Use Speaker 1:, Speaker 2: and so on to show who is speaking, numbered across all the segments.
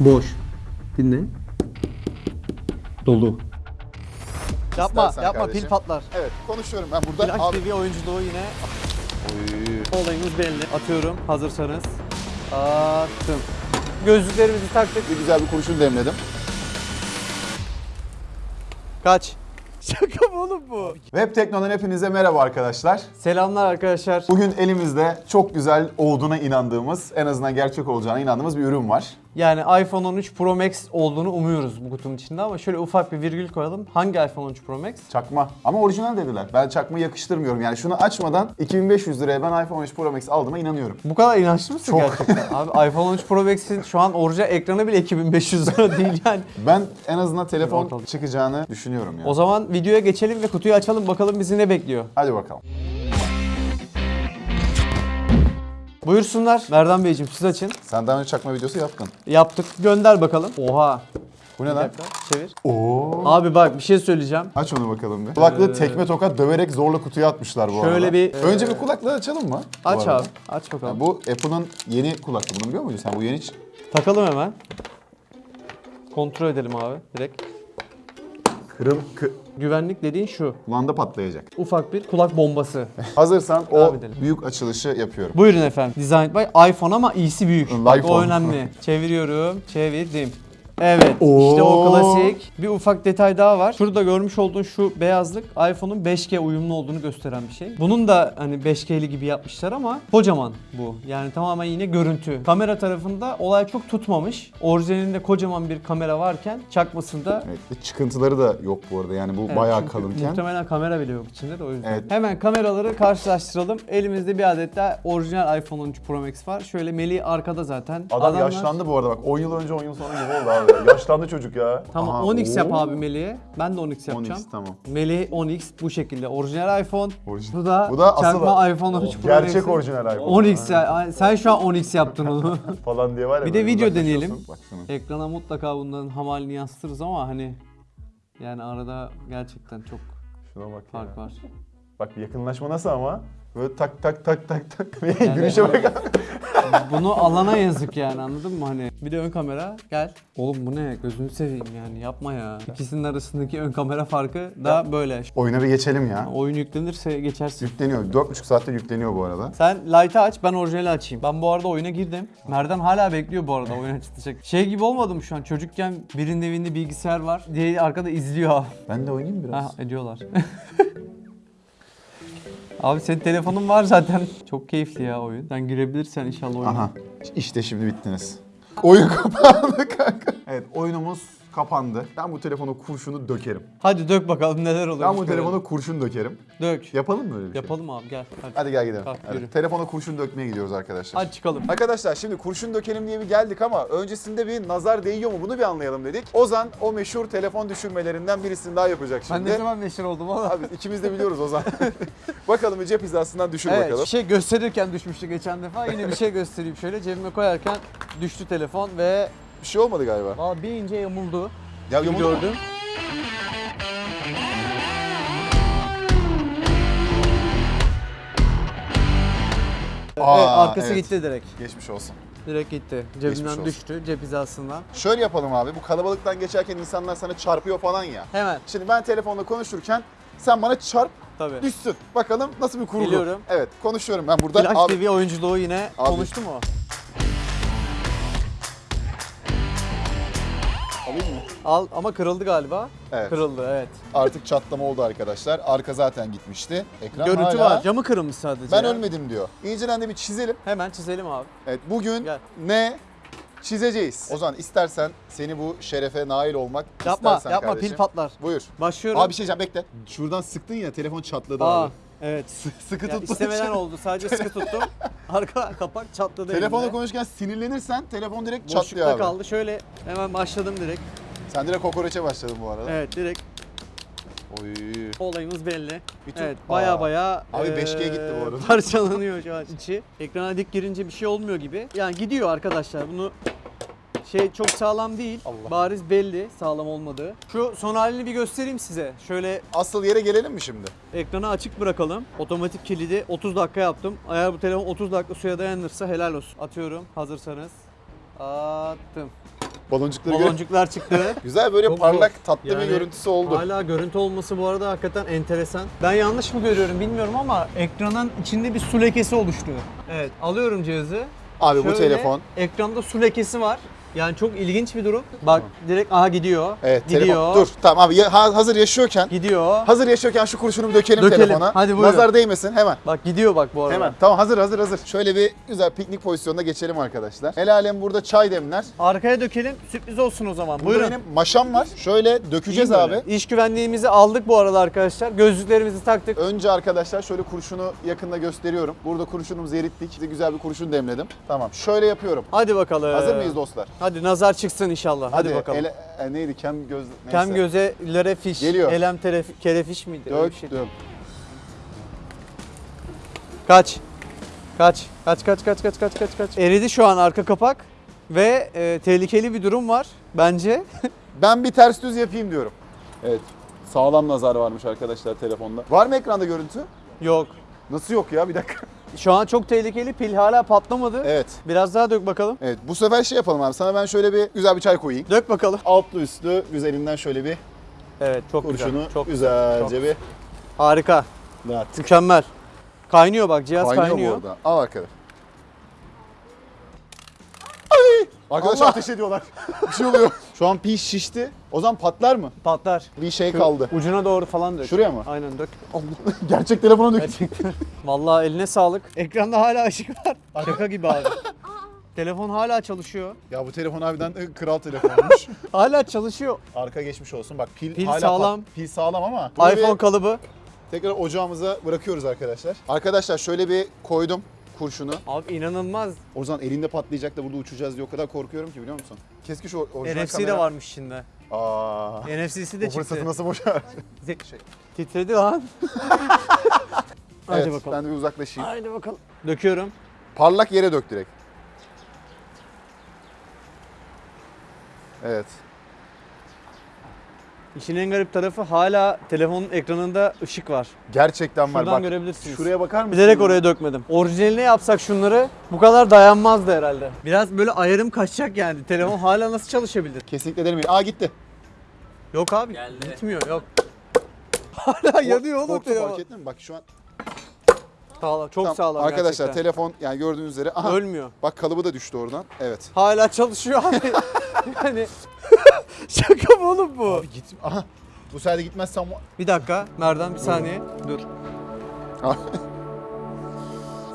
Speaker 1: Boş. Dinle. Dolu.
Speaker 2: Yapma,
Speaker 3: İstersen
Speaker 2: yapma
Speaker 3: kardeşim.
Speaker 2: pil patlar.
Speaker 3: Evet konuşuyorum ben burada.
Speaker 2: Flash
Speaker 3: Abi-
Speaker 2: TV oyunculuğu yine
Speaker 3: Oy.
Speaker 2: olayımız belli. Atıyorum hazırsanız. Attım. Gözlüklerimizi taktık.
Speaker 3: Bir güzel bir kurşun demledim.
Speaker 2: Kaç. Şaka mı oğlum bu?
Speaker 3: Web Tekno'dan hepinize merhaba arkadaşlar.
Speaker 2: Selamlar arkadaşlar.
Speaker 3: Bugün elimizde çok güzel olduğuna inandığımız, en azından gerçek olacağına inandığımız bir ürün var.
Speaker 2: Yani iPhone 13 Pro Max olduğunu umuyoruz bu kutunun içinde ama şöyle ufak bir virgül koyalım. Hangi iPhone 13 Pro Max?
Speaker 3: Çakma. Ama orijinal dediler. Ben çakma yakıştırmıyorum. Yani şunu açmadan 2500 liraya ben iPhone 13 Pro Max aldığıma inanıyorum.
Speaker 2: Bu kadar inançlı mısın
Speaker 3: Çok.
Speaker 2: gerçekten? Abi iPhone 13 Pro Max'in şu an orijinal ekranı bile 2500 lira değil yani.
Speaker 3: Ben en azından telefon çıkacağını düşünüyorum ya.
Speaker 2: O zaman videoya geçelim ve kutuyu açalım bakalım bizi ne bekliyor.
Speaker 3: Hadi bakalım.
Speaker 2: Buyursunlar. Merdan Beyciğim siz açın.
Speaker 3: Sen daha önce çakma videosu yaptın.
Speaker 2: Yaptık. Gönder bakalım. Oha.
Speaker 3: Bu ne
Speaker 2: Bir
Speaker 3: lan?
Speaker 2: dakika. Çevir.
Speaker 3: Oo.
Speaker 2: Abi bak bir şey söyleyeceğim.
Speaker 3: Aç onu bakalım bir. Kulaklığı tekme tokat döverek zorla kutuya atmışlar bu
Speaker 2: Şöyle
Speaker 3: arada.
Speaker 2: bir-
Speaker 3: Önce bir kulaklığı açalım mı? bu
Speaker 2: Aç
Speaker 3: arada?
Speaker 2: abi. Aç bakalım.
Speaker 3: Bu Apple'ın yeni kulaklığı. Bunu biliyor muydun sen? Bu yeni hiç...
Speaker 2: Takalım hemen. Kontrol edelim abi direkt.
Speaker 3: Kırıl... Kı...
Speaker 2: Güvenlik dediğin şu.
Speaker 3: Kulağında patlayacak.
Speaker 2: Ufak bir kulak bombası.
Speaker 3: Hazırsan o
Speaker 2: edelim.
Speaker 3: büyük açılışı yapıyorum.
Speaker 2: Buyurun efendim. Designed by iPhone ama iyisi büyük. Bak, o önemli. Çeviriyorum. Çevirdim. Evet.
Speaker 3: Oo.
Speaker 2: işte o klasik. Bir ufak detay daha var. Şurada görmüş olduğun şu beyazlık iPhone'un 5G uyumlu olduğunu gösteren bir şey. Bunun da hani 5G'li gibi yapmışlar ama kocaman bu. Yani tamamen yine görüntü. Kamera tarafında olay çok tutmamış. Orijinalinde kocaman bir kamera varken çakmasında
Speaker 3: Evet, bir çıkıntıları da yok bu arada. Yani bu
Speaker 2: Evet,
Speaker 3: bayağı
Speaker 2: çünkü
Speaker 3: kalınken.
Speaker 2: Muhtemelen kamera bile yok içinde de o yüzden.
Speaker 3: Evet.
Speaker 2: Hemen kameraları karşılaştıralım. Elimizde bir adet daha orijinal iPhone 13 Pro Max var. Şöyle Melih arkada zaten.
Speaker 3: Adam
Speaker 2: Adamlar-
Speaker 3: yaşlandı bu arada bak 10 yıl önce 10 yıl sonra gibi oldu abi. Yaşlandı çocuk ya.
Speaker 2: Tamam
Speaker 3: Aha,
Speaker 2: 10x yap abi Melih'e. Ben de 10x yapacağım.
Speaker 3: 10x tamam.
Speaker 2: Melih 10x bu şekilde. Orijinal iPhone.
Speaker 3: Orijinal.
Speaker 2: Bu da,
Speaker 3: Bu da
Speaker 2: çakma
Speaker 3: asıl-
Speaker 2: iPhone 13 Pro
Speaker 3: Gerçek
Speaker 2: Max'in
Speaker 3: orijinal iPhone.
Speaker 2: 10x ya. Sen şu an 10x yaptın onu.
Speaker 3: falan diye var ya.
Speaker 2: Bir de video deneyelim.
Speaker 3: Bak şuna.
Speaker 2: Ekrana mutlaka bunların hamalini yansıtırız ama hani yani arada gerçekten çok
Speaker 3: Şuna bak ya.
Speaker 2: fark var.
Speaker 3: Bak bir yakınlaşma nasıl ama? Böyle tak tak tak tak tak.
Speaker 2: Yani-
Speaker 3: Gülüşe bak.
Speaker 2: Bunu alana yazık yani anladın mı hani? Bir de ön kamera gel. Oğlum bu ne? Gözünü seveyim yani yapma ya. İkisinin arasındaki ön kamera farkı da böyle.
Speaker 3: Oyuna bir geçelim ya.
Speaker 2: Oyun yüklenirse geçersin.
Speaker 3: Yükleniyor. 4,5 saatte yükleniyor bu arada.
Speaker 2: Sen Light'ı aç ben orijinali açayım. Ben bu arada oyuna girdim. Merdan hala bekliyor bu arada oyun açılacak. Şey gibi olmadım şu an çocukken birinin evinde bilgisayar var diye arkada izliyor.
Speaker 3: Ben de oynayayım biraz.
Speaker 2: Ha ediyorlar. Abi senin telefonun var zaten. Çok keyifli ya oyun. Sen girebilirsen inşallah oyuna.
Speaker 3: Aha. İşte şimdi bittiniz. Oyun kapandı kanka. Evet oyunumuz kapandı. Ben bu telefonu kurşunu dökerim.
Speaker 2: Hadi dök bakalım neler oluyor.
Speaker 3: Ben bu telefonu kurşun dökerim.
Speaker 2: Dök.
Speaker 3: Yapalım mı öyle bir şey?
Speaker 2: Yapalım abi gel. Hadi.
Speaker 3: Hadi gel gidelim.
Speaker 2: Kalk,
Speaker 3: Hadi.
Speaker 2: yürü.
Speaker 3: Telefona kurşun dökmeye gidiyoruz arkadaşlar.
Speaker 2: Hadi çıkalım.
Speaker 3: Arkadaşlar şimdi kurşun dökelim diye bir geldik ama öncesinde bir nazar değiyor mu bunu bir anlayalım dedik. Ozan o meşhur telefon düşürmelerinden birisini daha yapacak
Speaker 2: Ben
Speaker 3: şimdi.
Speaker 2: ne zaman meşhur oldum oğlum?
Speaker 3: Abi ikimiz de biliyoruz Ozan. bakalım bir cep hizasından düşür
Speaker 2: Evet,
Speaker 3: bakalım.
Speaker 2: bir şey gösterirken düşmüştü geçen defa. Yine bir şey göstereyim şöyle. Cebime koyarken düştü telefon ve
Speaker 3: Bir şey olmadı galiba.
Speaker 2: Valla bir ince yamuldu.
Speaker 3: Ya yamuldu mu?
Speaker 2: gördüm.
Speaker 3: Aa,
Speaker 2: evet, arkası
Speaker 3: evet.
Speaker 2: gitti direkt.
Speaker 3: Geçmiş olsun.
Speaker 2: Direkt gitti.
Speaker 3: Olsun.
Speaker 2: düştü, cep hizasından.
Speaker 3: Şöyle yapalım abi. Bu kalabalıktan geçerken insanlar sana çarpıyor falan ya.
Speaker 2: Hemen.
Speaker 3: Şimdi ben telefonla konuşurken sen bana çarp
Speaker 2: Tabii.
Speaker 3: düşsün. Bakalım nasıl bir kurgu.
Speaker 2: Geliyorum.
Speaker 3: Evet konuşuyorum ben burada.
Speaker 2: Flash
Speaker 3: Abi,
Speaker 2: TV oyunculuğu yine
Speaker 3: Abi.
Speaker 2: konuştu mu? Al ama kırıldı galiba.
Speaker 3: Evet.
Speaker 2: Kırıldı evet.
Speaker 3: Artık çatlama oldu arkadaşlar. Arka zaten gitmişti. Ekran
Speaker 2: Görüntü
Speaker 3: hala-
Speaker 2: var. Camı kırılmış sadece.
Speaker 3: Ben
Speaker 2: ya.
Speaker 3: ölmedim diyor. İnceden de bir çizelim.
Speaker 2: Hemen çizelim abi.
Speaker 3: Evet bugün
Speaker 2: Gel.
Speaker 3: ne çizeceğiz? Ozan istersen seni bu şerefe nail olmak
Speaker 2: Yapma,
Speaker 3: istersen
Speaker 2: yapma
Speaker 3: kardeşim.
Speaker 2: pil patlar.
Speaker 3: Buyur.
Speaker 2: Başlıyorum.
Speaker 3: Abi bir şey diyeceğim bekle. Şuradan sıktın ya telefon çatladı
Speaker 2: Aa,
Speaker 3: abi.
Speaker 2: evet.
Speaker 3: Sıkı
Speaker 2: Ya
Speaker 3: tutma.
Speaker 2: istemeden oldu. Sadece sıkı tuttum. Arka kapak çatladı
Speaker 3: Telefonla
Speaker 2: elimde.
Speaker 3: konuşurken sinirlenirsen telefon direkt çatlıyor
Speaker 2: Boşlukta
Speaker 3: abi.
Speaker 2: kaldı. Şöyle hemen başladım direkt.
Speaker 3: Sen direkt kokoreçe başladın bu arada.
Speaker 2: Evet direkt
Speaker 3: Oy.
Speaker 2: olayımız belli.
Speaker 3: Bütün-
Speaker 2: Evet baya
Speaker 3: Aa.
Speaker 2: baya
Speaker 3: Abi 5G gitti bu arada.
Speaker 2: Parçalanıyor şu an içi. Ekrana dik girince bir şey olmuyor gibi. Yani gidiyor arkadaşlar bunu şey çok sağlam değil.
Speaker 3: Allah.
Speaker 2: Bariz belli sağlam olmadığı. Şu son halini bir göstereyim size. Şöyle
Speaker 3: Asıl yere gelelim mi şimdi?
Speaker 2: ekranı açık bırakalım. Otomatik kilidi 30 dakika yaptım. Eğer bu telefon 30 dakika suya dayanırsa helal olsun. Atıyorum hazırsanız. Attım.
Speaker 3: Baloncukları
Speaker 2: Baloncuklar çıktı.
Speaker 3: Güzel böyle
Speaker 2: Çok
Speaker 3: parlak
Speaker 2: zor.
Speaker 3: tatlı bir
Speaker 2: Yani
Speaker 3: görüntüsü oldu.
Speaker 2: Hala görüntü olması bu arada hakikaten enteresan. Ben yanlış mı görüyorum bilmiyorum ama ekranın içinde bir su lekesi oluştu. Evet alıyorum cihazı.
Speaker 3: Abi bu
Speaker 2: Şöyle,
Speaker 3: telefon.
Speaker 2: Ekranda su lekesi var. Yani çok ilginç bir durum. Bak direkt aha gidiyor.
Speaker 3: Evet
Speaker 2: gidiyor.
Speaker 3: telefon. Dur tamam abi ya- ha- hazır yaşıyorken
Speaker 2: Gidiyor.
Speaker 3: hazır yaşıyorken şu kurşunu bir dökelim,
Speaker 2: Dökelim.
Speaker 3: telefona.
Speaker 2: Hadi buyurun.
Speaker 3: Nazar değmesin hemen.
Speaker 2: Bak gidiyor bak bu arada.
Speaker 3: Hemen. Tamam hazır hazır hazır. Şöyle bir güzel piknik pozisyonuna geçelim arkadaşlar. El alem burada çay demler.
Speaker 2: Arkaya dökelim. Sürpriz olsun o zaman.
Speaker 3: Burada
Speaker 2: Buyurun.
Speaker 3: benim maşam var. Şöyle dökeceğiz
Speaker 2: İyi
Speaker 3: abi.
Speaker 2: böyle. İş güvenliğimizi aldık bu arada arkadaşlar. Gözlüklerimizi taktık.
Speaker 3: Önce arkadaşlar şöyle kurşunu yakında gösteriyorum. Burada kurşunumuzu erittik. Size güzel bir kurşun demledim. Tamam. Şöyle yapıyorum.
Speaker 2: Hadi bakalım.
Speaker 3: Hazır mıyız dostlar?
Speaker 2: Hadi nazar çıksın inşallah. Hadi, bakalım.
Speaker 3: ele- e, neydi? Kem göz... Neyse.
Speaker 2: Kem göze lere fiş.
Speaker 3: Geliyor.
Speaker 2: Elem teref, kerefiş miydi? Bir şey.
Speaker 3: Döktüm.
Speaker 2: Kaç. Kaç. Kaç kaç kaç kaç kaç kaç kaç. Eridi şu an arka kapak ve e, tehlikeli bir durum var bence.
Speaker 3: Ben bir ters düz yapayım diyorum. Evet. Sağlam nazar varmış arkadaşlar telefonda. Var mı ekranda görüntü?
Speaker 2: Yok.
Speaker 3: Nasıl yok ya? Bir dakika.
Speaker 2: Şu an çok tehlikeli. Pil hala patlamadı.
Speaker 3: Evet.
Speaker 2: Biraz daha dök bakalım.
Speaker 3: Evet. Bu sefer şey yapalım abi. Sana ben şöyle bir güzel bir çay koyayım.
Speaker 2: Dök bakalım.
Speaker 3: Altlı üstlü güzelinden şöyle bir
Speaker 2: Evet çok
Speaker 3: kurşunu
Speaker 2: güzel. Çok
Speaker 3: güzelce
Speaker 2: çok.
Speaker 3: bir
Speaker 2: Harika.
Speaker 3: dağıttık.
Speaker 2: Mükemmel. Kaynıyor bak cihaz
Speaker 3: Kaynıyor,
Speaker 2: kaynıyor.
Speaker 3: bu arada. Al bakalım. Arkadaşlar
Speaker 2: Allah!
Speaker 3: ateş ediyorlar. bir şey oluyor. Şu an pil şişti. O zaman patlar mı?
Speaker 2: Patlar.
Speaker 3: Bir şey
Speaker 2: Şu
Speaker 3: kaldı.
Speaker 2: Ucuna doğru falan dök.
Speaker 3: Şuraya mı?
Speaker 2: Aynen dök. Allah.
Speaker 3: Gerçek telefona dök.
Speaker 2: Gerçekten. Vallahi eline sağlık. Ekranda hala ışık var. Şaka gibi abi. Telefon hala çalışıyor.
Speaker 3: Ya bu telefon harbiden e, kral telefonmuş.
Speaker 2: Hala çalışıyor.
Speaker 3: Arka geçmiş olsun. Bak pil,
Speaker 2: Pil
Speaker 3: hala
Speaker 2: sağlam.
Speaker 3: pil sağlam ama.
Speaker 2: İPhone
Speaker 3: bir
Speaker 2: kalıbı.
Speaker 3: tekrar ocağımıza bırakıyoruz arkadaşlar. Arkadaşlar şöyle bir koydum kurşunu.
Speaker 2: Abi inanılmaz.
Speaker 3: O zaman elinde patlayacak da burada uçacağız diye o kadar korkuyorum ki biliyor musun? Keşke şu orijinal
Speaker 2: NFC
Speaker 3: kamera...
Speaker 2: de varmış içinde.
Speaker 3: Aa.
Speaker 2: NFC'si de
Speaker 3: fırsatı
Speaker 2: çıktı.
Speaker 3: nasıl boşar?
Speaker 2: Zek- Titredi lan. Hadi
Speaker 3: evet,
Speaker 2: bakalım.
Speaker 3: ben de bir uzaklaşayım.
Speaker 2: Haydi bakalım. Döküyorum.
Speaker 3: Parlak yere dök direkt. Evet.
Speaker 2: İşin en garip tarafı hala telefonun ekranında ışık var.
Speaker 3: Gerçekten var.
Speaker 2: Şuradan
Speaker 3: Bak,
Speaker 2: görebilirsiniz.
Speaker 3: Şuraya bakar mısın?
Speaker 2: Bilerek oraya dökmedim. Orijinaline yapsak şunları bu kadar dayanmazdı herhalde. Biraz böyle ayarım kaçacak yani. Telefon hala nasıl çalışabilir?
Speaker 3: Kesinlikle denemeyin. Aa gitti.
Speaker 2: Yok abi.
Speaker 1: Geldi.
Speaker 2: Gitmiyor yok. Hala yanıyor oğlum telefon.
Speaker 3: fark ettin mi? Bak şu an.
Speaker 2: Sağlam, çok
Speaker 3: Tamam,
Speaker 2: sağlam
Speaker 3: Arkadaşlar
Speaker 2: gerçekten.
Speaker 3: telefon yani gördüğünüz üzere. Aha,
Speaker 2: Ölmüyor.
Speaker 3: bak kalıbı da düştü oradan. Evet.
Speaker 2: Hala çalışıyor abi. yani şaka mı oğlum bu?
Speaker 3: Abi git. Aha. Bu sefer de gitmezsem
Speaker 2: Bir dakika Merdan bir saniye dur.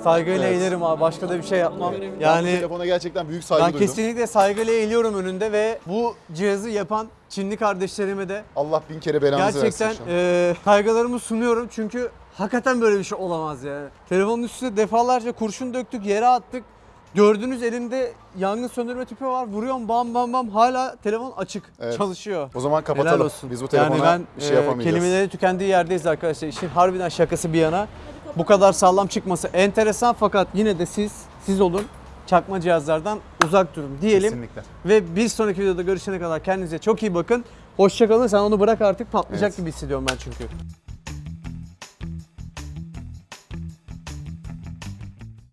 Speaker 2: Saygıyla
Speaker 3: Evet.
Speaker 2: eğilirim abi başka da bir şey yapmam.
Speaker 3: bu
Speaker 2: Yani
Speaker 3: telefona gerçekten büyük saygı
Speaker 2: ben
Speaker 3: duydum.
Speaker 2: kesinlikle saygıyla eğiliyorum önünde ve bu cihazı yapan Çinli kardeşlerime de
Speaker 3: Allah bin kere belanızı
Speaker 2: gerçekten
Speaker 3: versin. an.
Speaker 2: e, saygılarımı sunuyorum çünkü hakikaten böyle bir şey olamaz yani. Telefonun üstüne defalarca kurşun döktük, yere attık. Gördüğünüz elimde yangın söndürme tüpü var. Vuruyorum bam bam bam hala telefon açık
Speaker 3: Evet.
Speaker 2: çalışıyor.
Speaker 3: O zaman
Speaker 2: Helal
Speaker 3: kapatalım.
Speaker 2: olsun.
Speaker 3: Biz bu telefona
Speaker 2: yani ben
Speaker 3: bir şey
Speaker 2: e,
Speaker 3: yapamayacağız.
Speaker 2: kelimelerin tükendiği yerdeyiz arkadaşlar. İşin harbiden şakası bir yana. Bu kadar sağlam çıkması enteresan fakat yine de siz siz olun. Çakma cihazlardan uzak durun diyelim.
Speaker 3: Kesinlikle.
Speaker 2: Ve bir sonraki videoda görüşene kadar kendinize çok iyi bakın. Hoşçakalın. Sen onu bırak artık patlayacak
Speaker 3: Evet.
Speaker 2: gibi hissediyorum ben çünkü.